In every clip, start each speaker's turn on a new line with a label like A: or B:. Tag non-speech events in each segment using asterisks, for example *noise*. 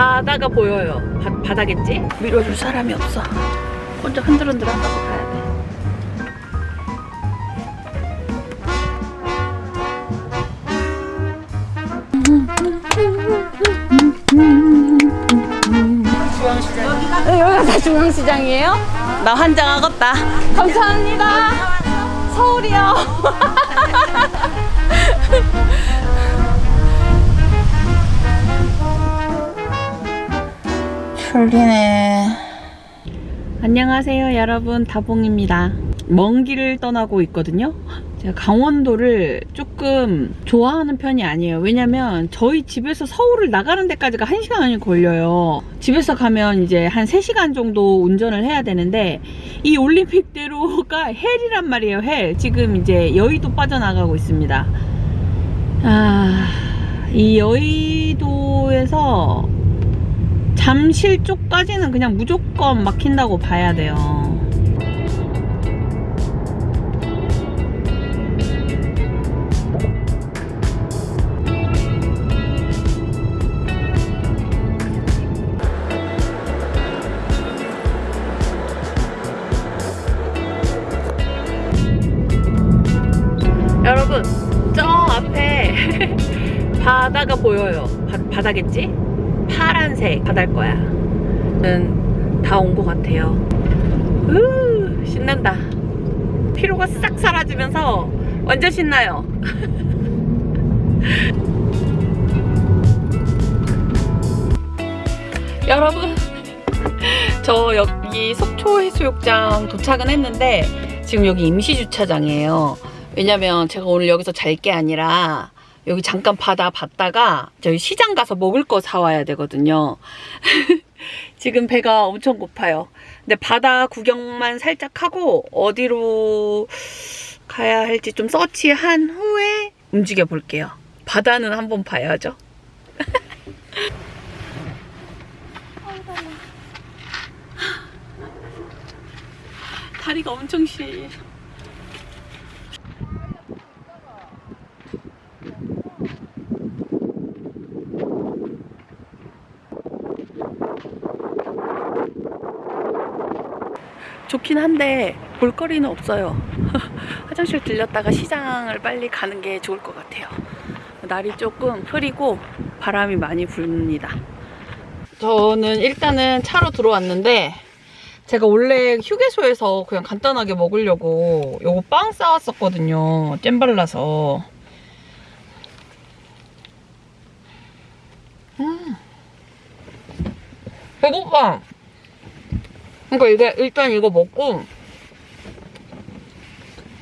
A: 바다가 보여요. 바, 바다겠지? 밀어줄 사람이 없어. 혼자 흔들흔들 한다고 가야 돼. 네, 여기가 다 중앙시장이에요? 나 환장하겠다. 감사합니다. 서울이요. *laughs* 졸리네. 안녕하세요, 여러분. 다봉입니다. 먼 길을 떠나고 있거든요. 제가 강원도를 조금 좋아하는 편이 아니에요. 왜냐면 저희 집에서 서울을 나가는 데까지가 1시간이 걸려요. 집에서 가면 이제 한 3시간 정도 운전을 해야 되는데 이 올림픽대로가 헬이란 말이에요. 헬. 지금 이제 여의도 빠져나가고 있습니다. 아, 이 여의도에서 잠실 쪽까지는 그냥 무조건 막힌다고 봐야 돼요. 여러분, 저 앞에 *laughs* 바다가 보여요. 바, 바다겠지? 파란색 바다일 거야. 다온 것 같아요. 으, 신난다. 피로가 싹 사라지면서 완전 신나요. *laughs* 여러분, 저 여기 속초 해수욕장 도착은 했는데 지금 여기 임시 주차장이에요. 왜냐면 제가 오늘 여기서 잘 게 아니라 여기 잠깐 바다 봤다가 저희 시장 가서 먹을 거 사와야 되거든요. *laughs* 지금 배가 엄청 고파요. 근데 바다 구경만 살짝 하고 어디로 가야 할지 좀 서치한 후에 움직여 볼게요. 바다는 한번 봐야죠. *laughs* 다리가 엄청 시. 좋긴 한데 볼거리는 없어요. *laughs* 화장실 들렸다가 시장을 빨리 가는 게 좋을 것 같아요. 날이 조금 흐리고 바람이 많이 불니다. 저는 일단은 차로 들어왔는데 제가 원래 휴게소에서 그냥 간단하게 먹으려고 요거 빵 싸왔었거든요. 잼 발라서. 음. 배고파. 그러니까 이게 일단 이거 먹고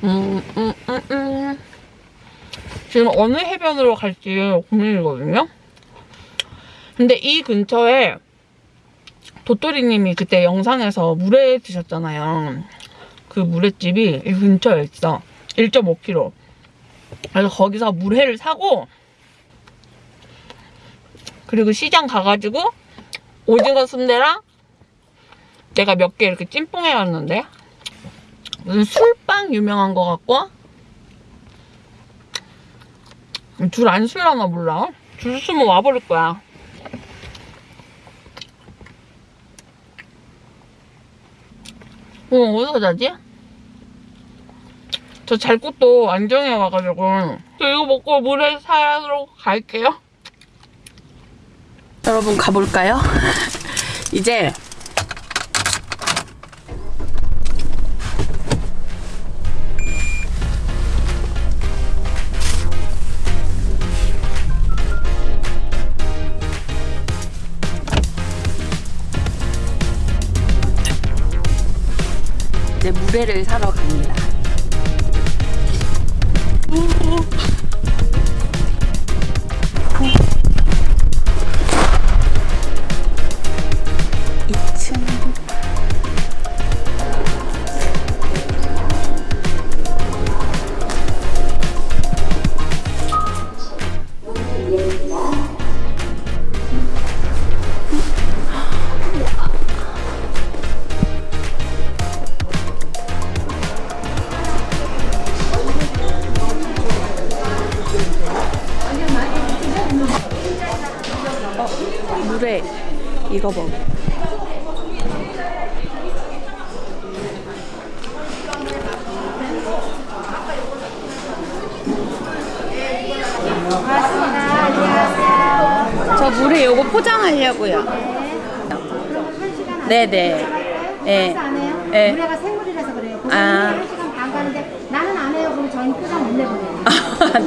A: 음, 음, 음, 음. 지금 어느 해변으로 갈지 고민이거든요. 근데 이 근처에 도토리님이 그때 영상에서 물회 드셨잖아요. 그 물회집이 이 근처에 있어. 1.5km. 그래서 거기서 물회를 사고 그리고 시장 가가지고 오징어 순대랑 내가 몇 개 이렇게 찜뽕해 왔는데? 무슨 술빵 유명한 거 같고 줄안 쓸라나 몰라. 줄 쓰면 와버릴 거야. 어 어디서 자지? 저 잘 곳도 안 정해 와가지고. 저 이거 먹고 물에 사러 갈게요 여러분 가볼까요? *laughs* 이제 이제 물회를 사러 갑니다.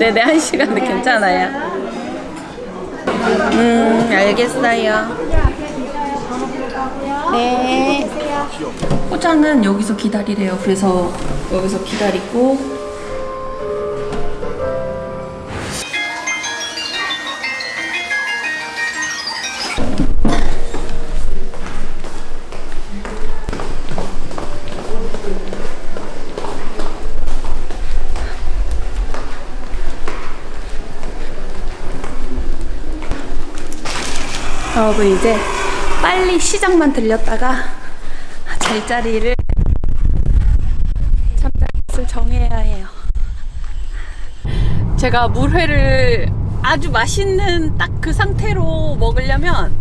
A: 네네 한 시간도 괜찮아요. 음 알겠어요.
B: 번호 부르고요.
A: 네. 포장은 여기서 기다리래요. 그래서 여기서 기다리고. 여러분 이제 빨리 시장만 들렸다가 잘자리를 잠자리를 정해야 해요. 제가 물회를 아주 맛있는 딱 그 상태로 먹으려면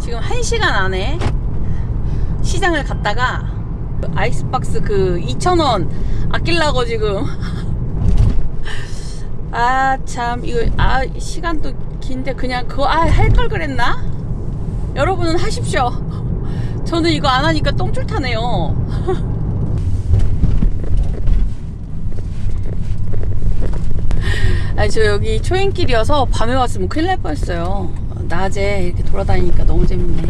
A: 지금 1시간 안에 시장을 갔다가 아이스박스 그 2,000원 아끼려고 지금 *laughs* 아 참 이거 아 시간도 긴데 그냥 그거 아 할 걸 그랬나? 여러분은 하십시오. *laughs* 저는 이거 안 하니까 똥줄 타네요. *laughs* 아니 저 여기 초행길이어서 밤에 왔으면 큰일 날 뻔했어요. 낮에 이렇게 돌아다니니까 너무 재밌네.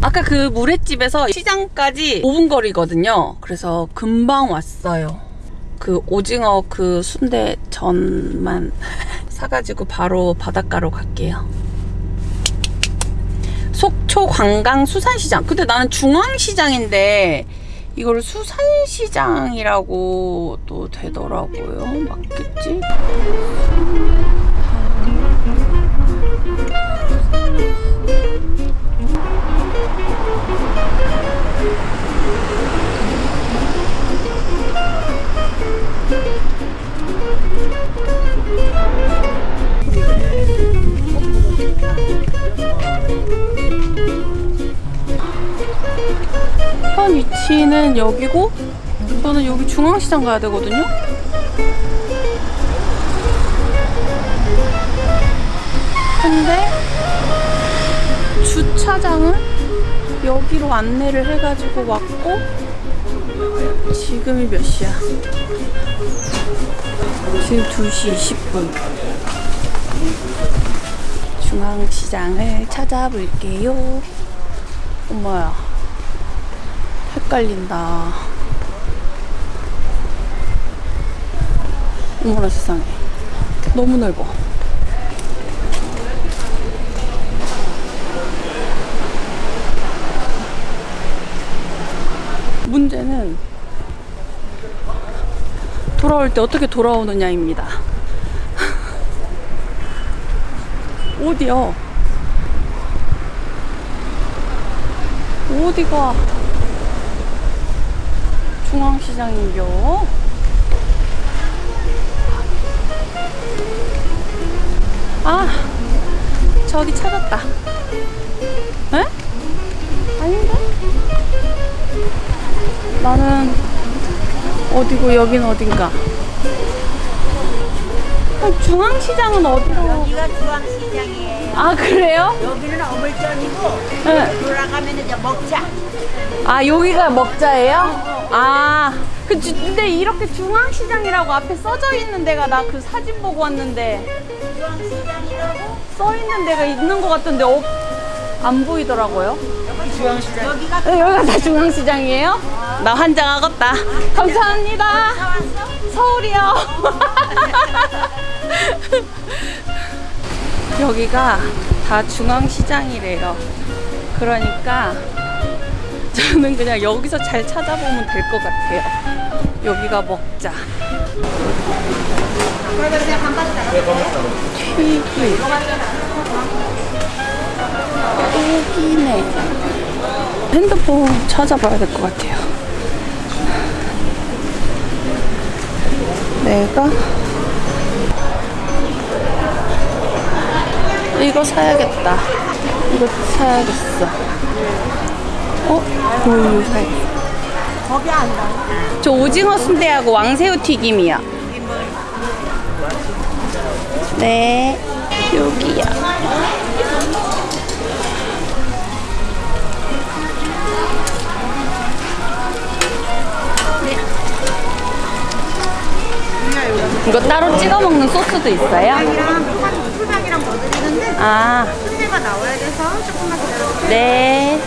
A: 아까 그 물회집에서 시장까지 5분 거리거든요. 그래서 금방 왔어요. 그 오징어 그 순대 전만 *laughs* 사가지고 바로 바닷가로 갈게요. 속초 관광 수산시장. 근데 나는 중앙시장인데 이걸 수산시장이라고 또 되더라고요. 맞겠지? 현 위치는 여기고 저는 여기 중앙시장 가야 되거든요. 근데 주차장은 여기로 안내를 해가지고 왔고 지금이 몇 시야? 지금 2시 20분. 중앙시장을 찾아볼게요. 엄마야. 헷갈린다. 어머나 세상에. 너무 넓어. 문제는 돌아올 때 어떻게 돌아오느냐입니다. *laughs* 어디요? 어디가? 중앙시장인겨. 아, 저기 찾았다. 에? 아닌데? 나는 어디고 여긴 어딘가. 아, 중앙시장은 어디로?
C: 여기가 중앙시장이에요.
A: 아 그래요?
C: 여기는 어물점이고
A: 네.
C: 돌아가면 이제 먹자.
A: 아 여기가 먹자예요? 아 그, 주- 근데 이렇게 중앙시장이라고 앞에 써져 있는 데가 나 그 사진 보고 왔는데
C: 중앙시장이라고
A: 써 있는 데가 있는 것 같은데 어, 안 보이더라고요.
C: 여기가
A: 네, 여기가 다 중앙시장이에요? 나 환장하겠다. 감사합니다. 서울이요. *laughs* 여기가 다 중앙시장이래요. 그러니까 저는 그냥 여기서 잘 찾아보면 될 것 같아요. 여기가 먹자. 튀김. 떡이네. 핸드폰 찾아봐야 될 것 같아요. 내가 이거 사야겠다. 이거 사야겠어. 어? 사야겠어.
C: 거기 앉아.
A: 저 오징어 순대하고 왕새우 튀김이요. 네, 여기야. 이거 따로 찍어 먹는 소스도 있어요?
B: 이랑 풀장이랑 더 드리는데
A: 아,
B: 순대가 나와야 돼서 조금만 기다려주세요.
A: 네.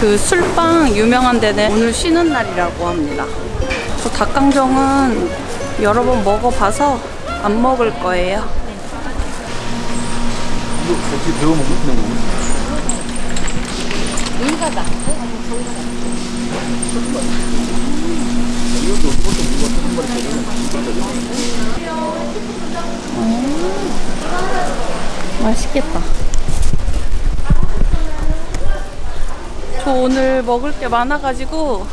A: 그 술빵 유명한 데는 오늘 쉬는 날이라고 합니다. 저 닭강정은 여러 번 먹어봐서 안 먹을 거예요.
D: 이거 어떻게 배워 먹는 먹는?
A: 맛있겠다. 저 오늘 먹을 게 많아가지고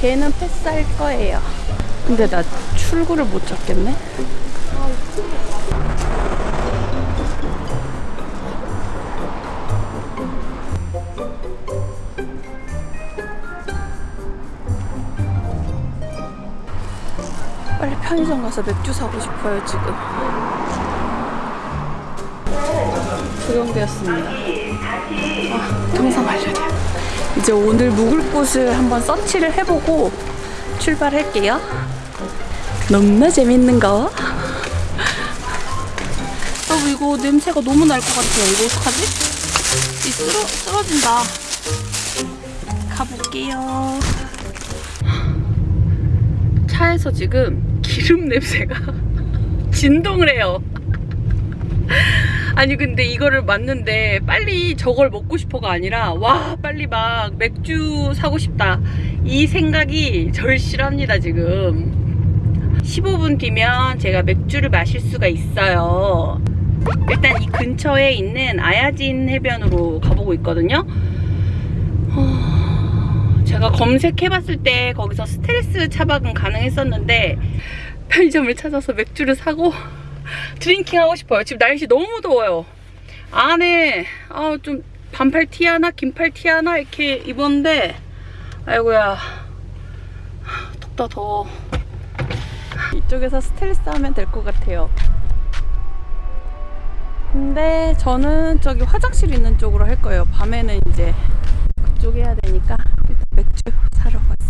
A: 걔는 패스할 거예요. 근데 나 출구를 못 찾겠네. 가서 맥주 사고 싶어요 지금. 조경되었습니다. 아, 동상 완료돼요. 이제 오늘 묵을 곳을 한번 서치를 해보고 출발할게요. 너무나 재밌는 거. 여러분 이거 냄새가 너무 날 것 같아요. 이거 어떡하지? 이 쓰러, 쓰러진다. 가볼게요. 차에서 지금 기름 냄새가. *laughs* 진동을 해요. 아니 근데 이거를 맞는데 빨리 저걸 먹고 싶어가 아니라 와 빨리 막 맥주 사고 싶다. 이 생각이 절실합니다 지금. 15분 뒤면 제가 맥주를 마실 수가 있어요. 일단 이 근처에 있는 아야진 해변으로 가보고 있거든요. 어, 제가 검색해봤을 때 거기서 스트레스 차박은 가능했었는데 편의점을 찾아서 맥주를 사고 *laughs* drinking 하고 싶어요. 지금 날씨 너무 더워요. 안에 아, 좀 반팔 티 하나, 긴팔 티 하나 이렇게 입었는데 아이고야 덥다 더워. 이쪽에서 스텔스 하면 될 것 같아요. 근데 저는 저기 화장실 있는 쪽으로 할 거예요. 밤에는 이제 그쪽 해야 되니까 일단 맥주 사러 왔어요.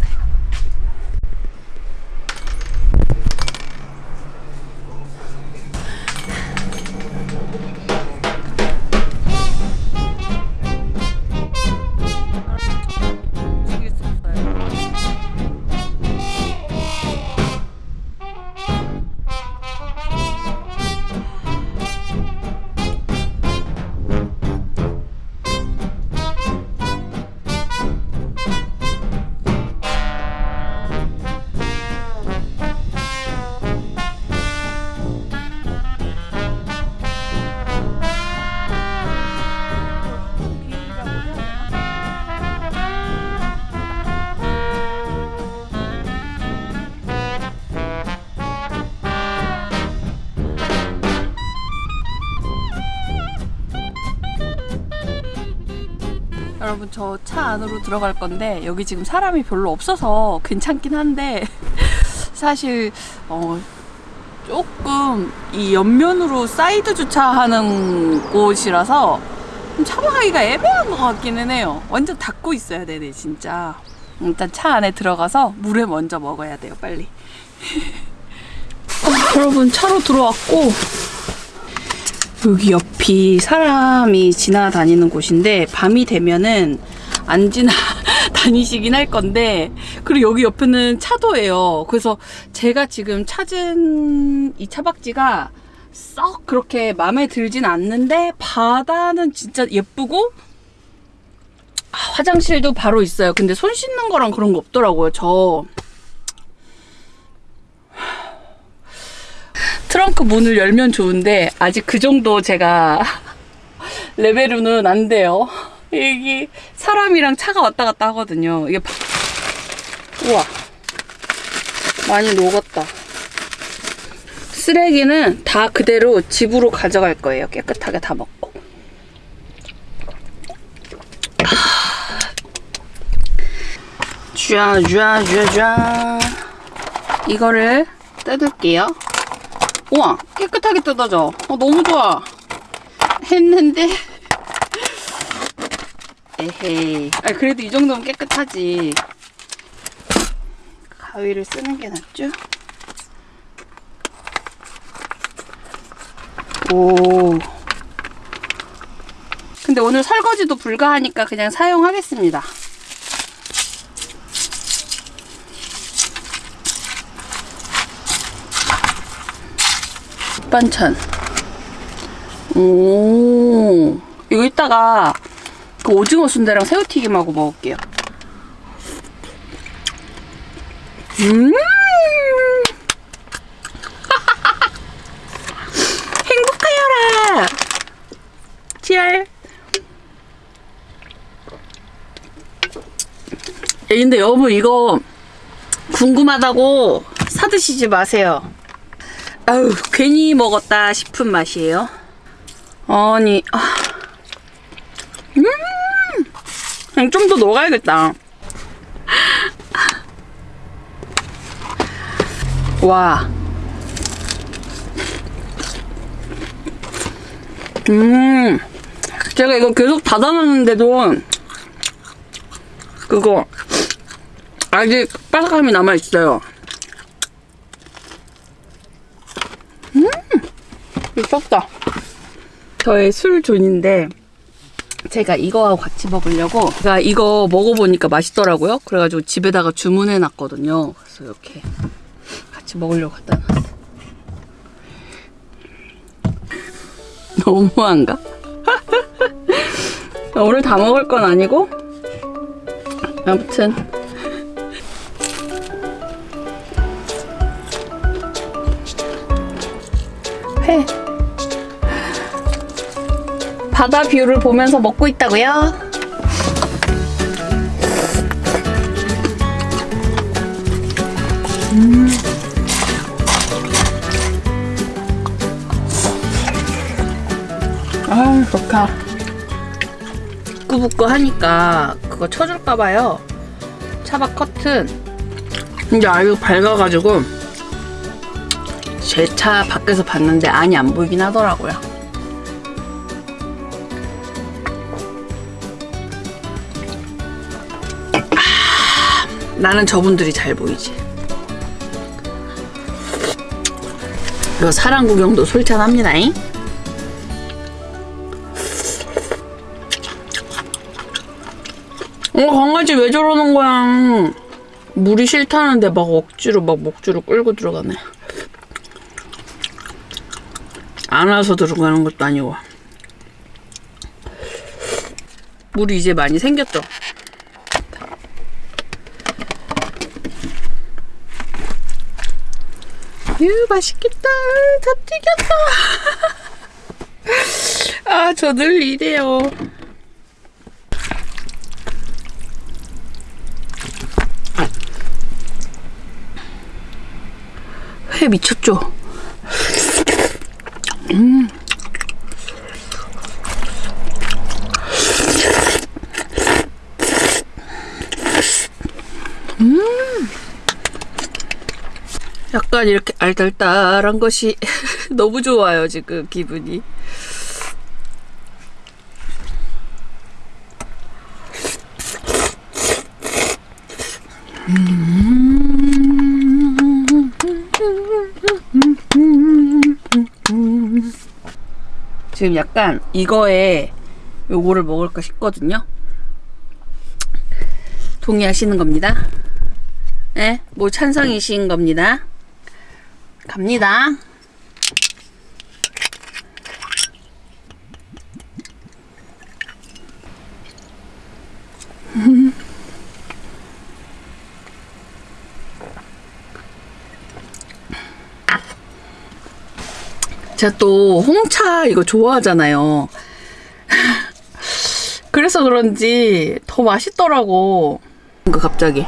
A: 여러분 저 차 안으로 들어갈 건데 여기 지금 사람이 별로 없어서 괜찮긴 한데 *laughs* 사실 어 조금 이 옆면으로 사이드 주차하는 곳이라서 좀 차박하기가 애매한 것 같기는 해요. 완전 닫고 있어야 되네 진짜. 일단 차 안에 들어가서 물을 먼저 먹어야 돼요 빨리. *laughs* 어, 여러분 차로 들어왔고 여기 옆이 사람이 지나다니는 곳인데 밤이 되면은 안 지나 *laughs* 다니시긴 할 건데 그리고 여기 옆에는 차도예요. 그래서 제가 지금 찾은 이 차박지가 썩 그렇게 마음에 들진 않는데 바다는 진짜 예쁘고 아, 화장실도 바로 있어요. 근데 손 씻는 거랑 그런 거 없더라고요. 저 트렁크 문을 열면 좋은데 아직 그 정도 제가 *laughs* 레벨로는 안 돼요. 여기 사람이랑 차가 왔다 갔다 하거든요. 이게 바- 우와. 많이 녹았다. 쓰레기는 다 그대로 집으로 가져갈 거예요. 깨끗하게 다 먹고. 쥐아, 쥐아, 쥐아, 쥐아. 이거를 뜯을게요. 우와, 깨끗하게 뜯어져. 어, 너무 좋아. 했는데. 에헤이. 아, 그래도 이 정도면 깨끗하지. 가위를 쓰는 게 낫죠? 오. 근데 오늘 설거지도 불가하니까 그냥 사용하겠습니다. 반찬. 오. 이거 이따가 그 오징어 순대랑 새우튀김하고 먹을게요. 음. *laughs* 행복하여라. 치얼. 예, 근데 여러분 이거 궁금하다고 사드시지 마세요. 아유 괜히 먹었다 싶은 맛이에요. 아니 아. 음. 그냥 좀더 녹아야겠다. 와. 음. 제가 이거 계속 닫아놨는데도 그거 아직 바삭함이 남아있어요. 음. 미쳤다. 저의 술존인데 제가 이거하고 같이 먹으려고 제가 이거 먹어보니까 맛있더라고요. 그래가지고 집에다가 주문해놨거든요. 그래서 이렇게 같이 먹으려고 갖다 놨어. *laughs* 너무한가? *laughs* 오늘 다 먹을 건 아니고 아무튼 회 바다 뷰를 보면서 먹고 있다고요? 아 좋다. 부끄부끄 하니까 그거 쳐줄까봐요. 차박 커튼. 근데 아유 밝아가지고 제 차 밖에서 봤는데 안이 안 보이긴 하더라고요 나는 저분들이 잘 보이지. 이거 사랑 구경도 솔찬합니다잉? 어 강아지 왜 저러는 거야? 물이 싫다는데 막 억지로 막 목줄을 끌고 들어가네. 안 와서 들어가는 것도 아니고. 물이 이제 많이 생겼죠 유 맛있겠다 다 튀겼다 *laughs* 아 저 늘 이래요 회 미쳤죠? 음. 음. 약간 이렇게 알딸딸한 것이 *laughs* 너무 좋아요, 지금 기분이. 지금 약간 이거에 요거를 먹을까 싶거든요. 동의하시는 겁니다. 네, 뭐 찬성이신 겁니다. 갑니다. *laughs* 제가 또 홍차 이거 좋아하잖아요. *laughs* 그래서 그런지 더 맛있더라고. 뭔가 갑자기.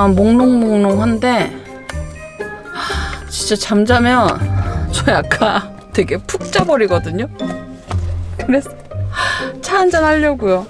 A: 약간 몽롱몽롱한데 하, 진짜 잠자면 저 약간 되게 푹 자버리거든요. 그래서 차 한잔 하려고요.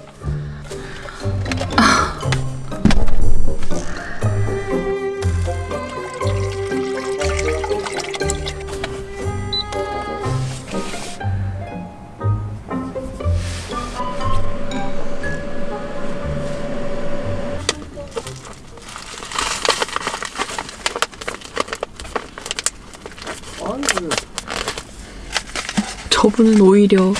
A: 저분은 오히려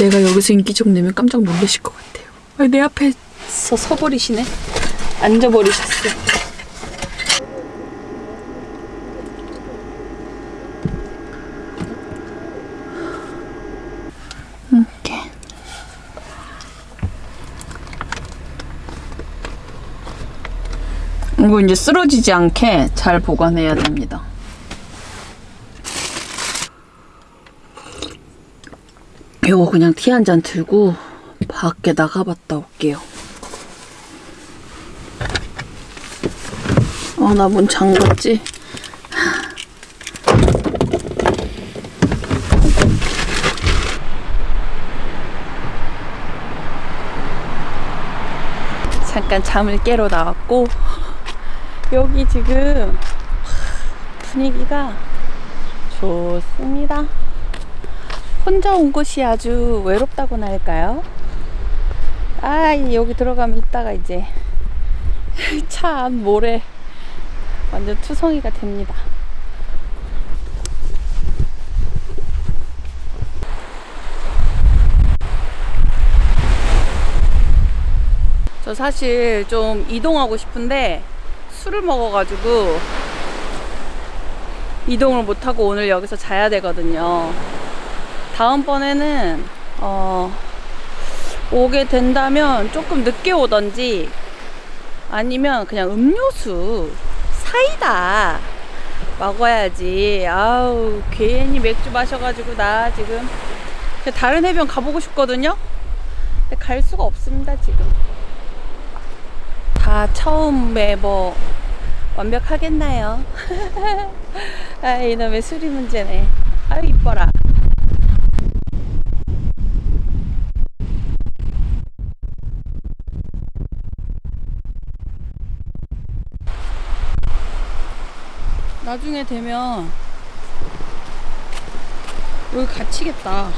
A: 내가 여기서 인기척 내면 깜짝 놀라실 것 같아요. 아니, 내 앞에 서 서버리시네. 앉아버리셨어. 이렇게. 이거 이제 쓰러지지 않게 잘 보관해야 됩니다. 요거 그냥 티 한 잔 들고 밖에 나가봤다 올게요. 어, 나문 잠갔지? 잠깐 잠을 깨러 나왔고 여기 지금 분위기가 좋습니다. 혼자 온 곳이 아주 외롭다고나 할까요? 아, 이 여기 들어가면 이따가 이제 *laughs* 차안 모래 완전 투성이가 됩니다. 저 사실 좀 이동하고 싶은데 술을 먹어가지고 이동을 못하고 오늘 여기서 자야 되거든요. 다음번에는 어, 오게 된다면 조금 늦게 오던지 아니면 그냥 음료수 사이다 먹어야지. 아우 괜히 맥주 마셔가지고 나 지금 다른 해변 가보고 싶거든요? 근데 갈 수가 없습니다 지금. 다 처음에 뭐 완벽하겠나요? *laughs* 아 이놈의 술이 문제네. 아유 이뻐라 나중에 되면 여기 갇히겠다.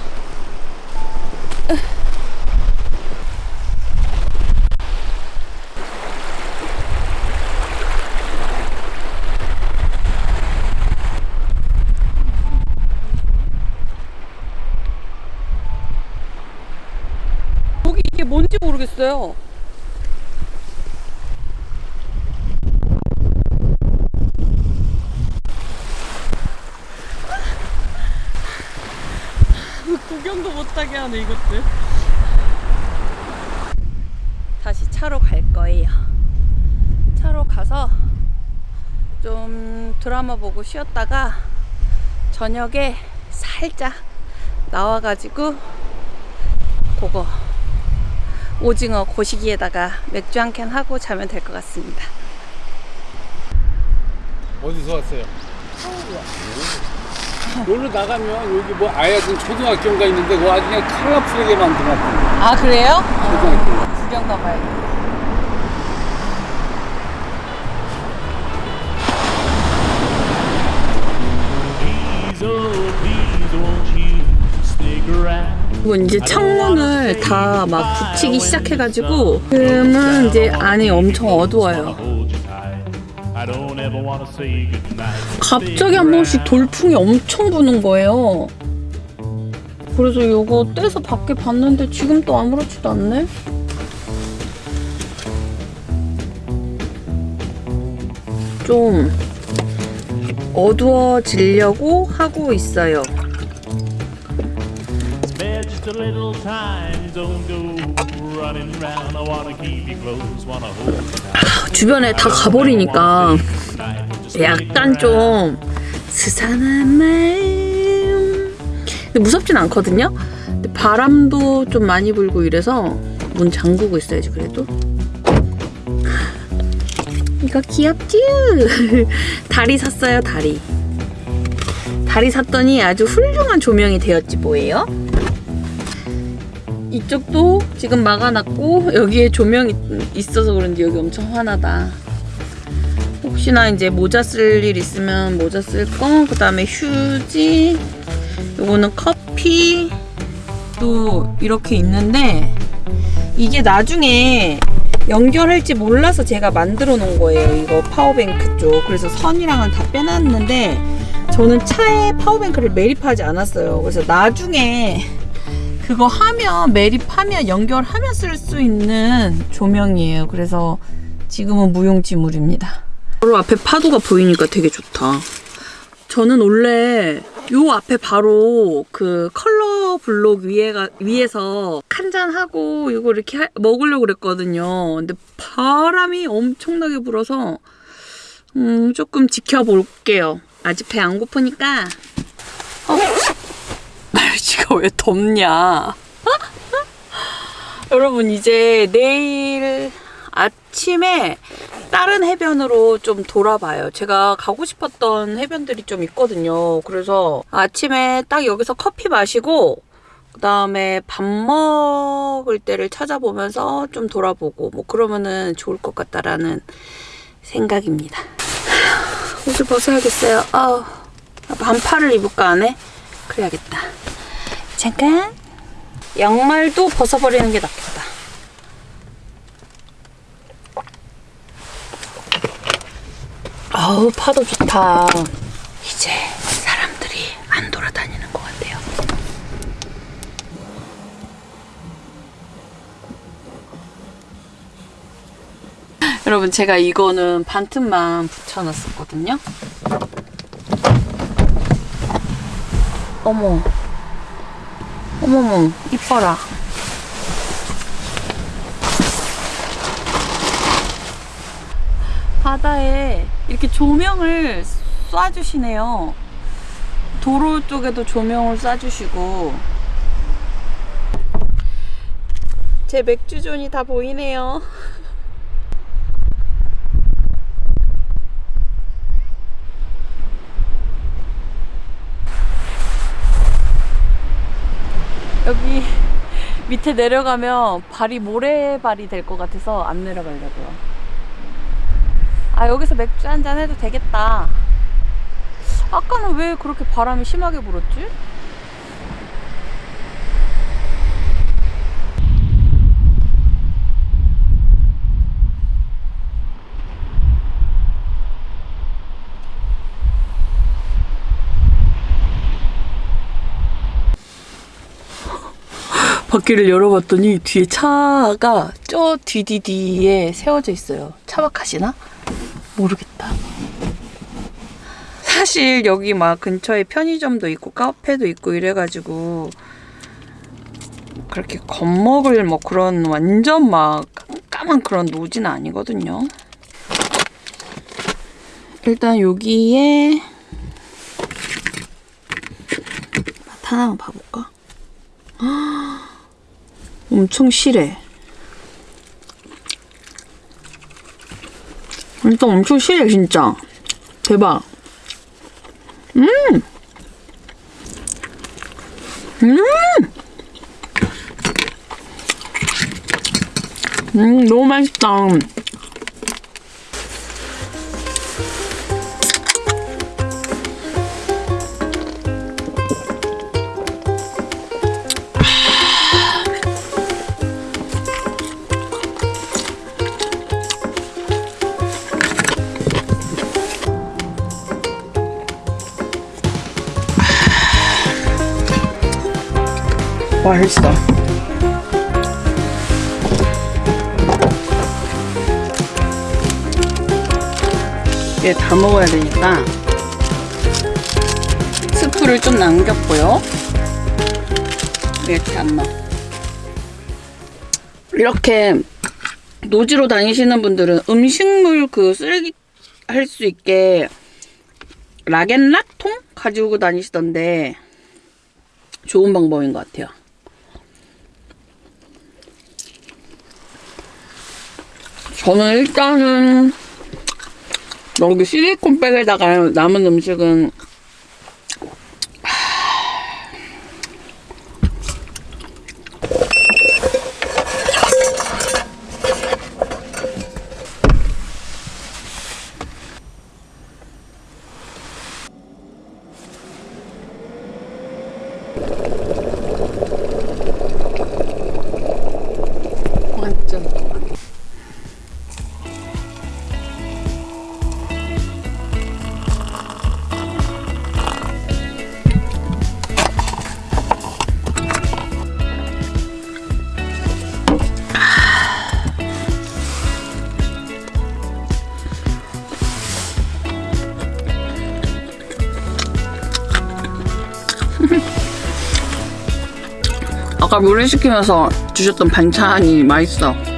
A: 뭔지 모르겠어요. 구경도 못하게 하네 이것들 다시 차로 갈 거예요 차로 가서 좀 드라마 보고 쉬었다가 저녁에 살짝 나와가지고 그거 오징어 고시기에다가 맥주 한 캔 하고 자면 될 것 같습니다
D: 어디서 왔어요? 서울이요. 놀러 나가면 여기 뭐 아야든 초등학교인가 있는데 그거 아주 그냥 컬러풀하게 만들어놨던
A: 아 그래요?
D: 초등학교.
A: 구경 가봐야겠다
E: you stick around?
A: 그리고 이제 창문을 다 막 붙이기 시작해가지고 지금은 이제 안이 엄청 어두워요. 갑자기 한 번씩 돌풍이 엄청 부는 거예요. 그래서 이거 떼서 밖에 봤는데 지금 또 아무렇지도 않네. 좀 어두워지려고 하고 있어요.
E: Tight. *laughs*
A: 주변에 다 가버리니까 약간 좀 스산한 마음 무섭진 않거든요 근데 바람도 좀 많이 불고 이래서 문 잠그고 있어야지 그래도 *laughs* 이거 귀엽지? *laughs* 다리 샀어요, 다리. 다리 샀더니 아주 훌륭한 조명이 되었지 뭐예요? 이쪽도 지금 막아놨고 여기에 조명이 있어서 그런지 여기 엄청 환하다. 혹시나 이제 모자 쓸 일 있으면 모자 쓸 거, 그 다음에 휴지, 요거는 커피, 또 이렇게 있는데 이게 나중에 연결할지 몰라서 제가 만들어 놓은 거예요. 이거 power bank 쪽. 그래서 선이랑은 다 빼놨는데 저는 차에 power bank를 매립하지 않았어요. 그래서 나중에 그거 하면 매립하면 연결하면 쓸 수 있는 조명이에요. 그래서 지금은 무용지물입니다. 바로 앞에 파도가 보이니까 되게 좋다. 저는 원래 요 앞에 바로 그 컬러 블록 위에가 위에서 칸잔 하고 이거 이렇게 하- 먹으려고 그랬거든요. 근데 바람이 엄청나게 불어서 음 조금 지켜볼게요. 아직 배 안 고프니까. 어, 날씨가 왜 덥냐? *laughs* 여러분 이제 내일 아침에 다른 해변으로 좀 돌아봐요. 제가 가고 싶었던 해변들이 좀 있거든요. 그래서 아침에 딱 여기서 커피 마시고 그 다음에 밥 먹을 때를 찾아보면서 좀 돌아보고 뭐 그러면은 좋을 것 같다라는 생각입니다. *sighs* 옷을 벗어야겠어요. 아, 반팔을 입을까 안 해? 그래야겠다. 잠깐. 양말도 벗어버리는 게 낫겠다. 아우 파도 좋다. 이제 사람들이 안 돌아다니는 것 같아요. 여러분 제가 이거는 반틈만 붙여놨었거든요. 어머, 어머머, 이뻐라. 바다에 이렇게 조명을 쏴주시네요. 도로 쪽에도 조명을 쏴주시고 제 맥주존이 다 보이네요. 여기 *laughs* 밑에 내려가면 발이 모래발이 될 것 같아서 안 내려가려고요. 아 여기서 맥주 한 잔 해도 되겠다. 아까는 왜 그렇게 바람이 심하게 불었지? 바퀴를 열어봤더니 뒤에 차가 저 뒤뒤뒤에 세워져 있어요. 차박하시나? 모르겠다. 사실 여기 막 근처에 편의점도 있고 카페도 있고 이래가지고 그렇게 겁먹을 뭐 그런 완전 막 깜깜한 그런 노지는 아니거든요. 일단 여기에 맛 하나만 봐볼까? 엄청 실해. 일단 엄청 실해 진짜. 대박. 음. 음. 음 너무 맛있다. 맛있어. 얘다 먹어야 되니까 스프를 좀 남겼고요. 이렇게 안 넣어. 이렇게 노지로 다니시는 분들은 음식물 그 쓰레기 할 수 있게 락앤락 통 가지고 다니시던데 좋은 방법인 것 같아요. 저는 일단은 여기 실리콘백에다가 남은 음식은 아까 물회 시키면서 주셨던 반찬이 맛있어.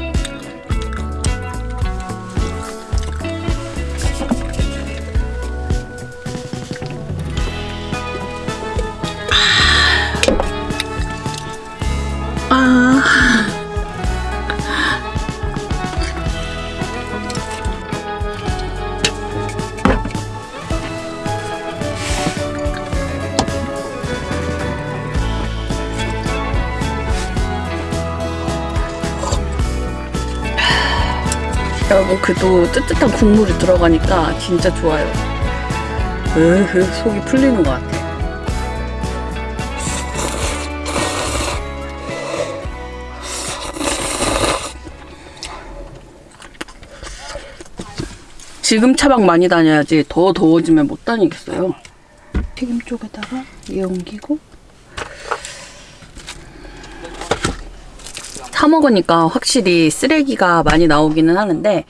A: 그도 뜨뜻한 국물이 들어가니까 진짜 좋아요. 으흐 속이 풀리는 것 같아. 지금 차박 많이 다녀야지 더 더워지면 못 다니겠어요. 튀김 쪽에다가 얘 옮기고 사 먹으니까 확실히 쓰레기가 많이 나오기는 하는데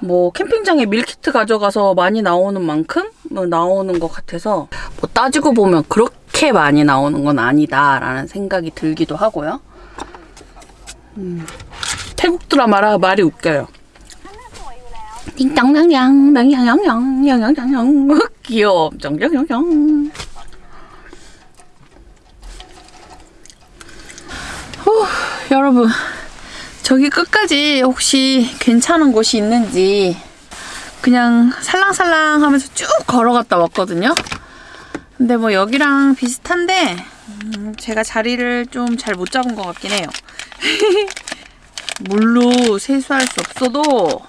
A: 뭐 캠핑장에 밀키트 가져가서 많이 나오는 만큼 뭐 나오는 것 같아서 뭐 따지고 보면 그렇게 많이 나오는 건 아니다라는 생각이 들기도 하고요. 음, 태국 드라마라 말이 웃겨요. 띵땅냥냥 냥냥냥냥 냥냥냥냥 귀여워. 짱짱짱짱 후, 여러분 저기 끝까지 혹시 괜찮은 곳이 있는지 그냥 살랑살랑 하면서 쭉 걸어갔다 왔거든요. 근데 뭐 여기랑 비슷한데 음, 제가 자리를 좀 잘 못 잡은 것 같긴 해요. *laughs* 물로 세수할 수 없어도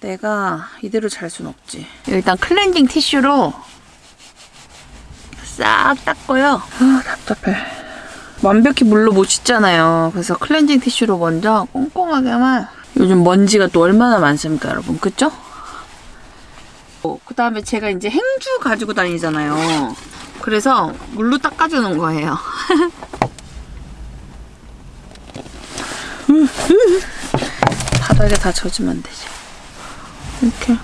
A: 내가 이대로 잘 순 없지. 일단 클렌징 티슈로 싹 닦고요. 아 답답해 완벽히 물로 못 씻잖아요. 그래서 클렌징 티슈로 먼저 꼼꼼하게만 요즘 먼지가 또 얼마나 많습니까, 여러분. 그쵸? 어, 그 다음에 제가 이제 행주 가지고 다니잖아요. 그래서 물로 닦아주는 거예요. *laughs* 바닥에 다 젖으면 안 되지. 이렇게.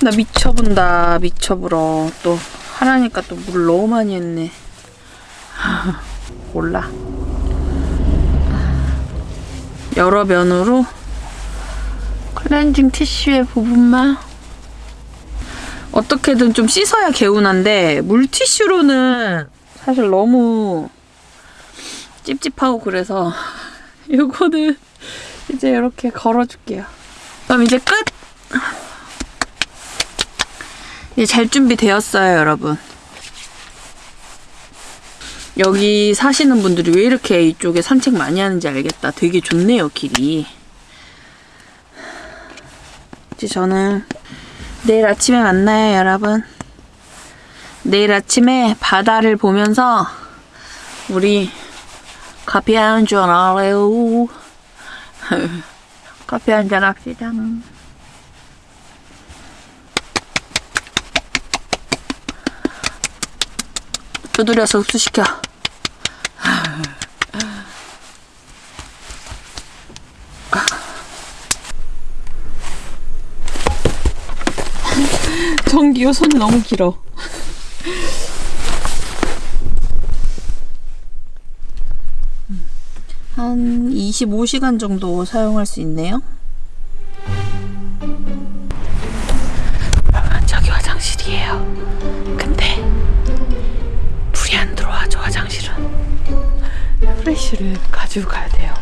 A: 나 미쳐본다. 미쳐불어. 또 하라니까 또 물 너무 많이 했네. *laughs* 몰라. 여러 면으로 클렌징 티슈의 부분만 어떻게든 좀 씻어야 개운한데 물티슈로는 사실 너무 찝찝하고 그래서 *laughs* 이거는 이제 이렇게 걸어줄게요. 그럼 이제 끝! 이제 잘 준비되었어요, 여러분. 여기 사시는 분들이 왜 이렇게 이쪽에 산책 많이 하는지 알겠다. 되게 좋네요, 길이. 이제 저는 내일 아침에 만나요, 여러분. 내일 아침에 바다를 보면서 우리 커피 한잔 할래요. *laughs* 커피 한 잔 합시다. 두드려서 흡수시켜. 전기요 손이 너무 길어. 한 25시간 정도 사용할 수 있네요. 아, 저기 화장실이에요. 근데 불이 안 들어와죠 화장실은. 프레쉬를 가지고 가야 돼요.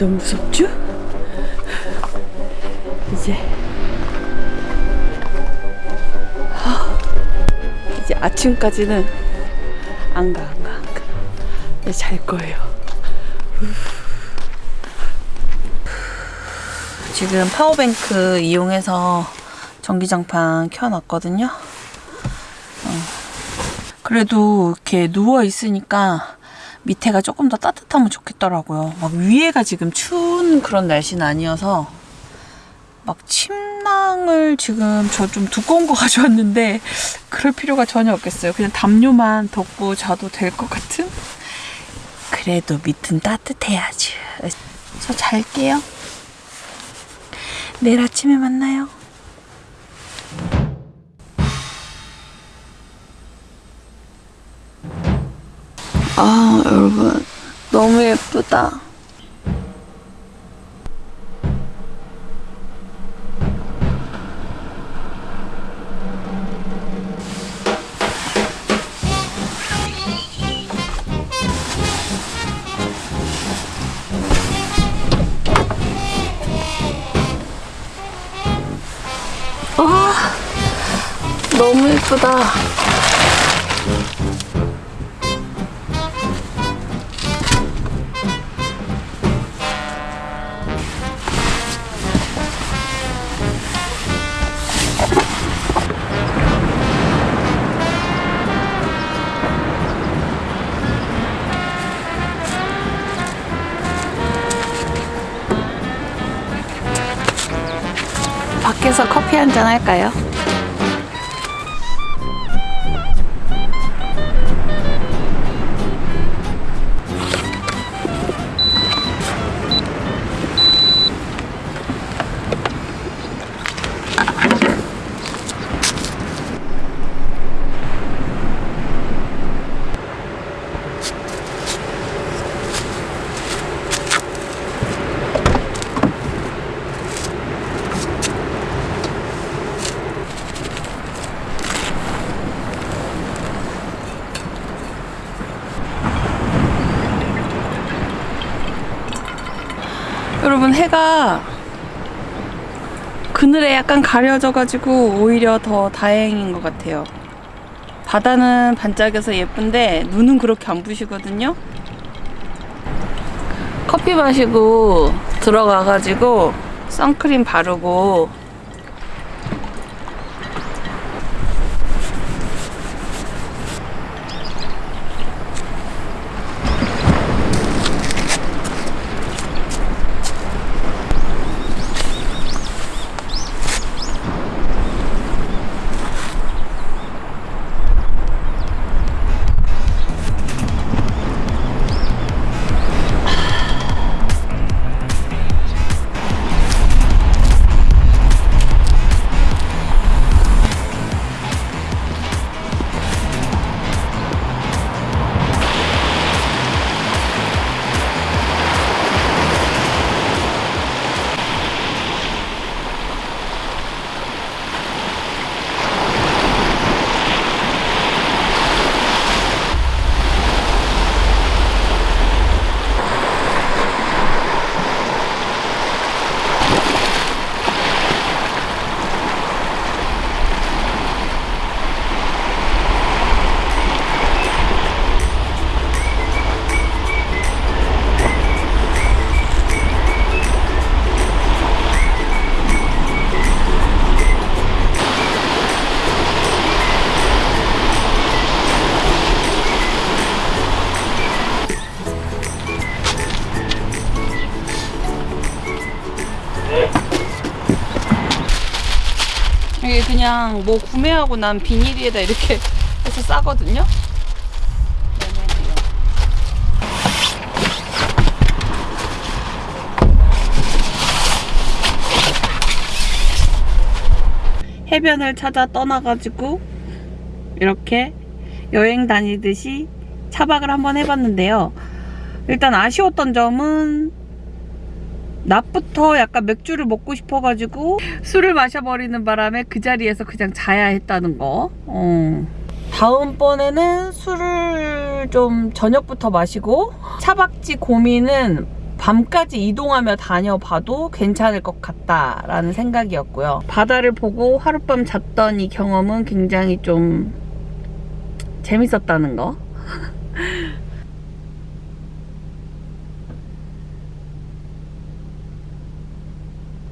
A: 완전 무섭죠? 이제 하, 이제 아침까지는 안 가, 안 가, 안 가. 이제 잘 거예요. 지금 파워뱅크 이용해서 전기장판 켜놨거든요. 어. 그래도 이렇게 누워 있으니까 밑에가 조금 더 따뜻하면 좋겠더라고요. 막 위에가 지금 추운 그런 날씨는 아니어서 막 침낭을 지금 저 좀 두꺼운 거 *laughs* 가져왔는데 그럴 필요가 전혀 없겠어요. 그냥 담요만 덮고 자도 될 것 같은? 그래도 밑은 따뜻해야지. 저 잘게요. 내일 아침에 만나요. 아, 여러분. 너무 예쁘다. 와, 너무 예쁘다. 밖에서 커피 한 잔 할까요? 그늘에 약간 가려져가지고 오히려 더 다행인 것 같아요. 바다는 반짝여서 예쁜데 눈은 그렇게 안 부시거든요. 커피 마시고 들어가가지고 선크림 바르고 그냥 뭐 구매하고 난 비닐에다 이렇게 *laughs* 해서 싸거든요. 해변을 찾아 떠나가지고 이렇게 여행 다니듯이 차박을 한번 해봤는데요. 일단 아쉬웠던 점은 낮부터 약간 맥주를 먹고 싶어가지고 술을 마셔버리는 바람에 그 자리에서 그냥 자야 했다는 거. 어. 다음번에는 술을 좀 저녁부터 마시고 차박지 고민은 밤까지 이동하며 다녀봐도 괜찮을 것 같다라는 생각이었고요. 바다를 보고 하룻밤 잤던 이 경험은 굉장히 좀 재밌었다는 거. *laughs*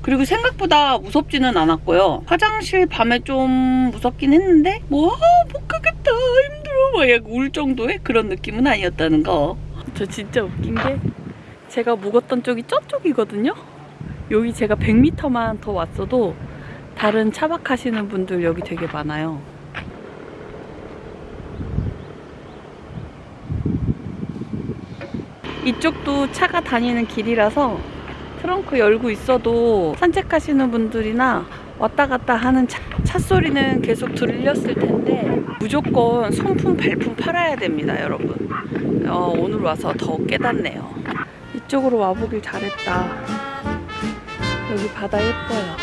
A: 그리고 생각보다 무섭지는 않았고요. 화장실 밤에 좀 무섭긴 했는데 뭐 아, 못 가겠다 힘들어 막 약간 울 정도의 그런 느낌은 아니었다는 거. 저 진짜 웃긴 게 제가 묵었던 쪽이 저쪽이거든요. 여기 제가 100m만 더 왔어도 다른 차박하시는 분들 여기 되게 많아요. 이쪽도 차가 다니는 길이라서 트렁크 열고 있어도 산책하시는 분들이나 왔다 갔다 하는 차, 차 소리는 계속 들렸을 텐데 무조건 손품 발품 팔아야 됩니다 여러분. 어, 오늘 와서 더 깨닫네요. 이쪽으로 와보길 잘했다. 여기 바다 예뻐요.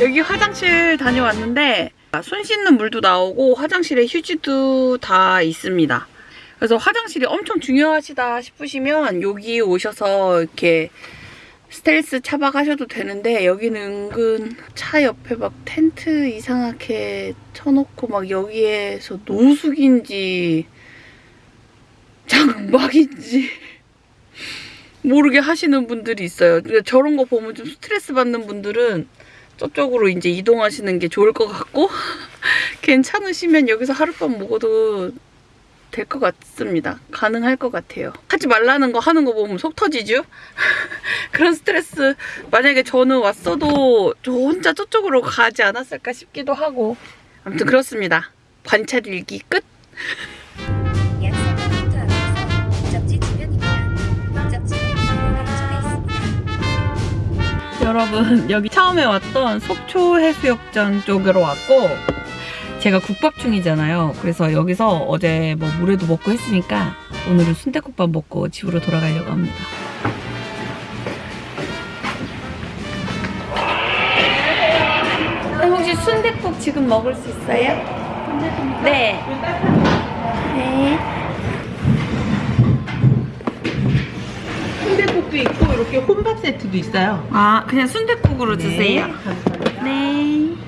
A: 여기 화장실 다녀왔는데 손 씻는 물도 나오고 화장실에 휴지도 다 있습니다. 그래서 화장실이 엄청 중요하시다 싶으시면 여기 오셔서 이렇게 스텔스 차박하셔도 되는데 여기는 은근 차 옆에 막 텐트 이상하게 쳐놓고 막 여기에서 노숙인지 *laughs* 장막인지 모르게 하시는 분들이 있어요. 근데 저런 거 보면 좀 스트레스 받는 분들은 저쪽으로 이제 이동하시는 게 좋을 것 같고 *laughs* 괜찮으시면 여기서 하룻밤 묵어도 될 것 같습니다. 가능할 것 같아요. 하지 말라는 거 하는 거 보면 속 터지죠? *laughs* 그런 스트레스 만약에 저는 왔어도 저 혼자 저쪽으로 가지 않았을까 싶기도 하고 아무튼 그렇습니다. 관찰 일기 끝! *laughs* 여러분 *laughs* 여기 처음에 왔던 속초 해수욕장 쪽으로 왔고 제가 국밥 중이잖아요. 그래서 여기서 어제 뭐 물회도 먹고 했으니까 오늘은 순대국밥 먹고 집으로 돌아가려고 합니다. 혹시 순대국 지금 먹을 수 있어요? 네. 네.
F: 순대국도 있고 이렇게 혼밥 세트도 있어요.
A: 아 그냥 순대국으로 주세요. 네. 배부르게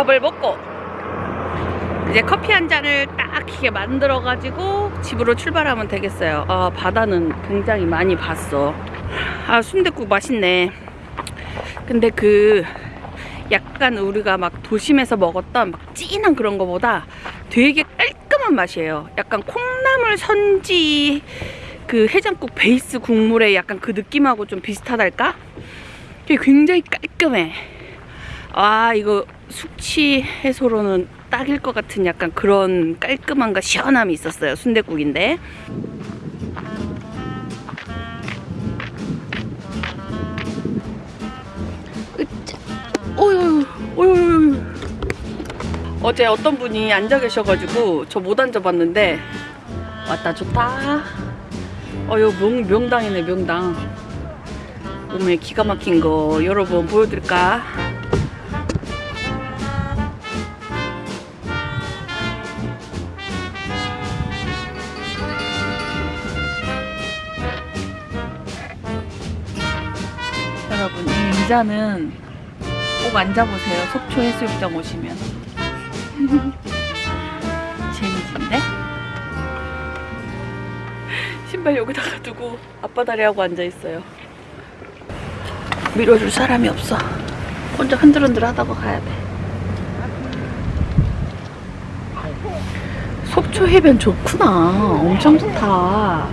A: 밥을 먹고 이제 커피 한 잔을 딱 이렇게 만들어 가지고 집으로 출발하면 되겠어요. 아 바다는 굉장히 많이 봤어. 아 순댓국 맛있네. 근데 그 약간 우리가 막 도심에서 먹었던 막 진한 그런 거보다 되게 깔끔한 맛이에요. 약간 콩나물 선지 그 해장국 베이스 국물의 약간 그 느낌하고 좀 비슷하달까? 굉장히 깔끔해. 아 이거 숙취 해소로는 딱일 것 같은 약간 그런 깔끔함과 시원함이 있었어요 어휴 어휴 어휴 어제 어떤 분이 앉아 계셔가지고 저 못 앉아봤는데 왔다 좋다. 어, 이거 명, 명당이네 명당. 오메 기가 막힌 거 여러분 보여드릴까? 의자는 꼭 앉아보세요. 속초 해수욕장 오시면. *laughs* 재밌는데? 신발 여기다가 두고 아빠 다리하고 앉아있어요. 밀어줄 사람이 없어. 혼자 흔들흔들 하다가 가야 돼. 속초 해변 좋구나. 엄청 좋다.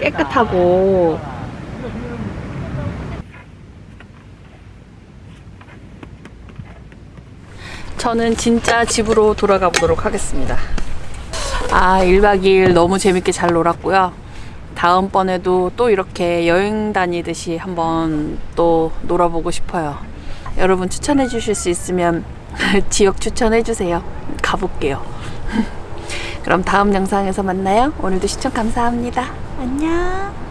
A: 깨끗하고. 저는 진짜 집으로 돌아가 보도록 하겠습니다. 아, 1박 2일 너무 재밌게 잘 놀았고요. 다음번에도 또 이렇게 여행 다니듯이 한번 또 놀아보고 싶어요. 여러분 추천해 주실 수 있으면 *laughs* 지역 추천해 주세요. 가볼게요. *laughs* 그럼 다음 영상에서 만나요. 오늘도 시청 감사합니다. 안녕.